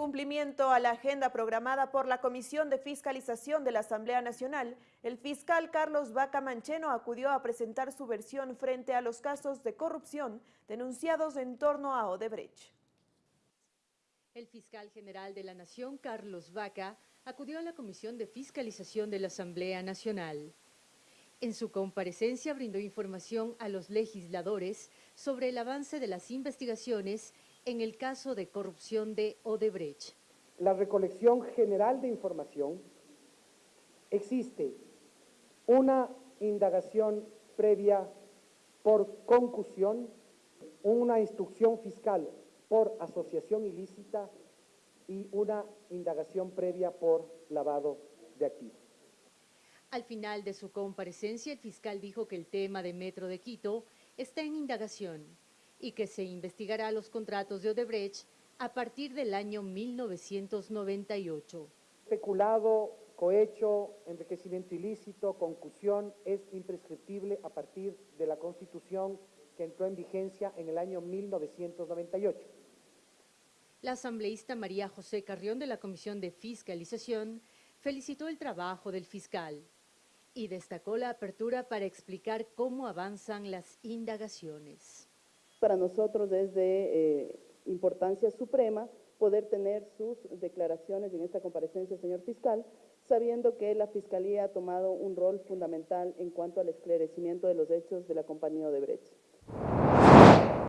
cumplimiento a la agenda programada por la Comisión de Fiscalización de la Asamblea Nacional, el fiscal Carlos Vaca Mancheno acudió a presentar su versión frente a los casos de corrupción denunciados en torno a Odebrecht. El fiscal general de la Nación, Carlos Vaca, acudió a la Comisión de Fiscalización de la Asamblea Nacional. En su comparecencia brindó información a los legisladores sobre el avance de las investigaciones en el caso de corrupción de Odebrecht. La recolección general de información existe una indagación previa por concusión, una instrucción fiscal por asociación ilícita y una indagación previa por lavado de activos. Al final de su comparecencia, el fiscal dijo que el tema de Metro de Quito está en indagación y que se investigará los contratos de Odebrecht a partir del año 1998. Especulado, cohecho, enriquecimiento ilícito, concusión es imprescriptible a partir de la Constitución que entró en vigencia en el año 1998. La asambleísta María José Carrión de la Comisión de Fiscalización felicitó el trabajo del fiscal y destacó la apertura para explicar cómo avanzan las indagaciones. Para nosotros es de eh, importancia suprema poder tener sus declaraciones en esta comparecencia, señor fiscal, sabiendo que la Fiscalía ha tomado un rol fundamental en cuanto al esclarecimiento de los hechos de la compañía Odebrecht.